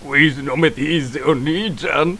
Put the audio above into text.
Squeeze no me dice, Oni-chan.